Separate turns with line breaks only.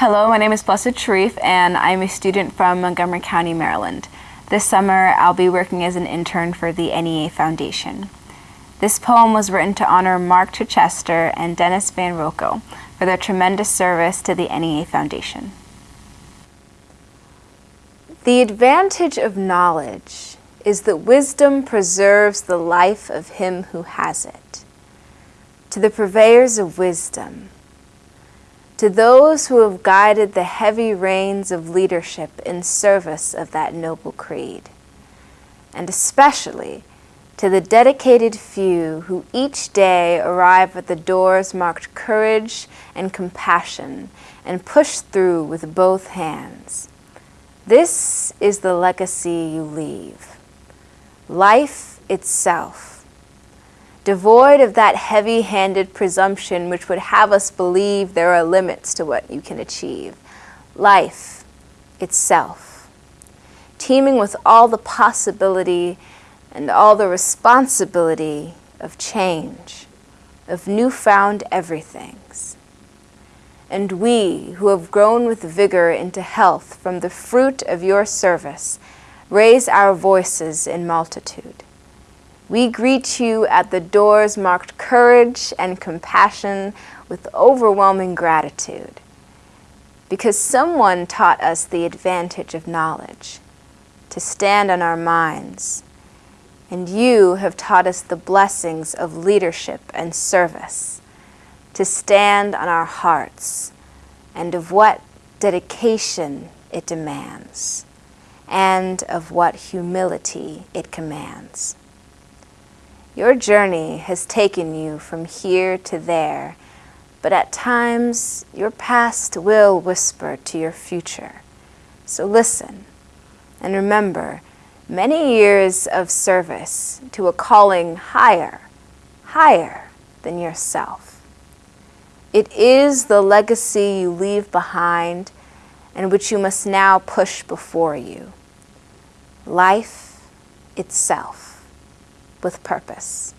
Hello, my name is Blessed Sharif and I'm a student from Montgomery County, Maryland. This summer I'll be working as an intern for the NEA Foundation. This poem was written to honor Mark Chichester and Dennis Van Roekel for their tremendous service to the NEA Foundation.
The advantage of knowledge is that wisdom preserves the life of him who has it. To the purveyors of wisdom, to those who have guided the heavy reins of leadership in service of that noble creed, and especially to the dedicated few who each day arrive at the doors marked courage and compassion and push through with both hands. This is the legacy you leave. Life itself devoid of that heavy-handed presumption which would have us believe there are limits to what you can achieve. Life itself, teeming with all the possibility and all the responsibility of change, of newfound everythings. And we, who have grown with vigor into health from the fruit of your service, raise our voices in multitude. We greet you at the doors marked courage and compassion with overwhelming gratitude because someone taught us the advantage of knowledge, to stand on our minds, and you have taught us the blessings of leadership and service, to stand on our hearts, and of what dedication it demands, and of what humility it commands. Your journey has taken you from here to there, but at times your past will whisper to your future. So listen and remember many years of service to a calling higher, higher than yourself. It is the legacy you leave behind and which you must now push before you. Life itself with purpose.